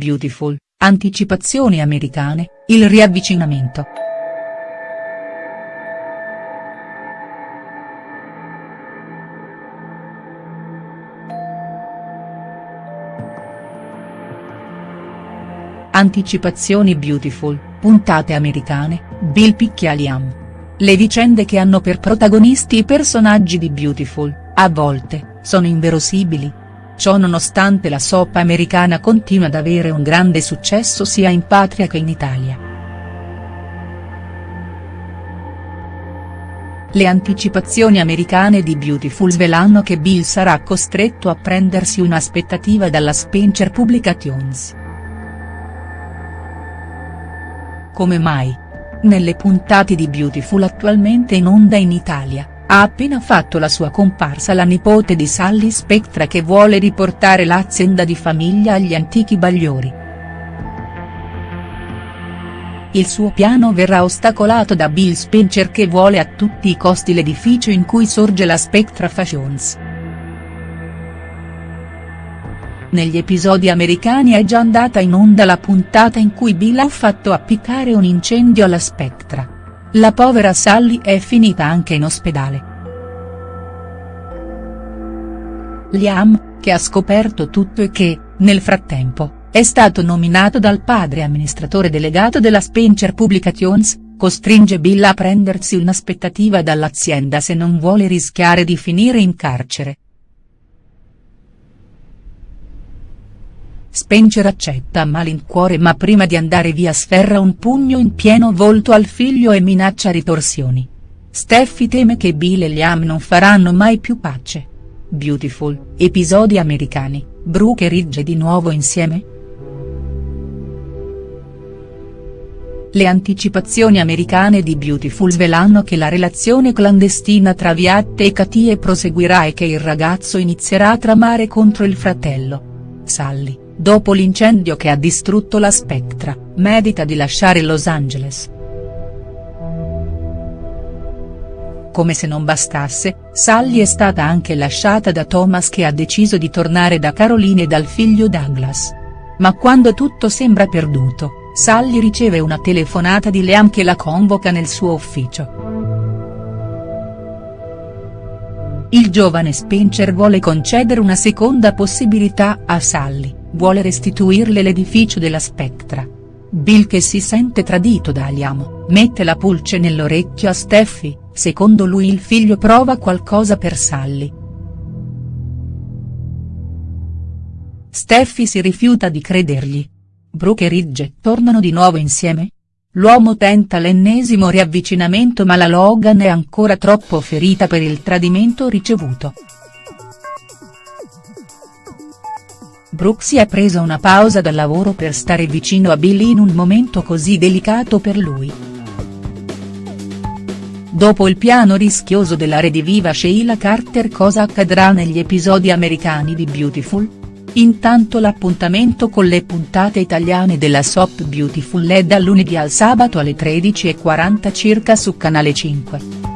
Beautiful, anticipazioni americane, il riavvicinamento. Anticipazioni Beautiful, puntate americane, Bill picchia Liam. Le vicende che hanno per protagonisti i personaggi di Beautiful, a volte, sono inverosimili. Ciò nonostante la soap americana continua ad avere un grande successo sia in patria che in Italia. Le anticipazioni americane di Beautiful svelano che Bill sarà costretto a prendersi un'aspettativa dalla Spencer Publications. Come mai? Nelle puntate di Beautiful attualmente in onda in Italia, ha appena fatto la sua comparsa la nipote di Sally Spectra che vuole riportare l'azienda di famiglia agli antichi bagliori. Il suo piano verrà ostacolato da Bill Spencer che vuole a tutti i costi l'edificio in cui sorge la Spectra Fashions. Negli episodi americani è già andata in onda la puntata in cui Bill ha fatto appiccare un incendio alla Spectra. La povera Sally è finita anche in ospedale. Liam, che ha scoperto tutto e che, nel frattempo, è stato nominato dal padre amministratore delegato della Spencer Publications, costringe Bill a prendersi un'aspettativa dall'azienda se non vuole rischiare di finire in carcere. Spencer accetta a malincuore ma prima di andare via sferra un pugno in pieno volto al figlio e minaccia ritorsioni. Steffi teme che Bill e Liam non faranno mai più pace. Beautiful, episodi americani, Brooke e Ridge di nuovo insieme?. Le anticipazioni americane di Beautiful svelano che la relazione clandestina tra Viatte e Katie proseguirà e che il ragazzo inizierà a tramare contro il fratello. Sally dopo l'incendio che ha distrutto la Spectra, medita di lasciare Los Angeles. Come se non bastasse, Sally è stata anche lasciata da Thomas che ha deciso di tornare da Caroline e dal figlio Douglas. Ma quando tutto sembra perduto, Sally riceve una telefonata di Liam che la convoca nel suo ufficio. Il giovane Spencer vuole concedere una seconda possibilità a Sally vuole restituirle l'edificio della Spectra. Bill che si sente tradito da Liam, mette la pulce nell'orecchio a Steffi, secondo lui il figlio prova qualcosa per Sally. Steffi si rifiuta di credergli. Brooke e Ridge tornano di nuovo insieme? L'uomo tenta l'ennesimo riavvicinamento ma la Logan è ancora troppo ferita per il tradimento ricevuto. Brooke si è presa una pausa dal lavoro per stare vicino a Billy in un momento così delicato per lui. Dopo il piano rischioso della rediviva Sheila Carter cosa accadrà negli episodi americani di Beautiful? Intanto l'appuntamento con le puntate italiane della soap Beautiful è dal lunedì al sabato alle 13.40 circa su Canale 5.